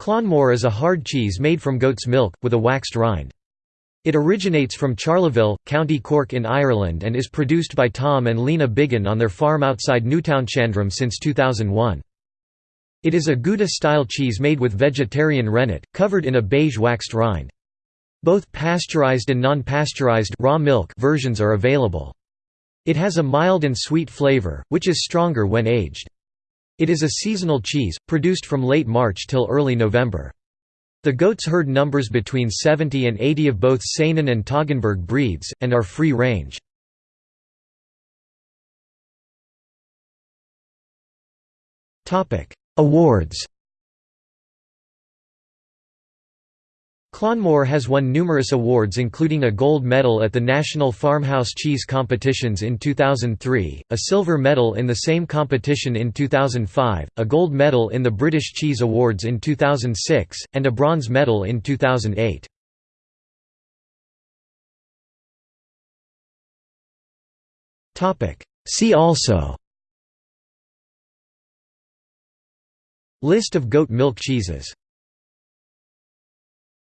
Clonmore is a hard cheese made from goat's milk, with a waxed rind. It originates from Charleville, County Cork in Ireland and is produced by Tom and Lena Biggin on their farm outside Newtownshandrum since 2001. It is a Gouda-style cheese made with vegetarian rennet, covered in a beige waxed rind. Both pasteurized and non-pasteurized raw milk versions are available. It has a mild and sweet flavor, which is stronger when aged. It is a seasonal cheese, produced from late March till early November. The goats herd numbers between 70 and 80 of both Saanen and Toggenburg breeds, and are free range. Awards Clonmore has won numerous awards including a gold medal at the National Farmhouse Cheese Competitions in 2003, a silver medal in the same competition in 2005, a gold medal in the British Cheese Awards in 2006, and a bronze medal in 2008. See also List of goat milk cheeses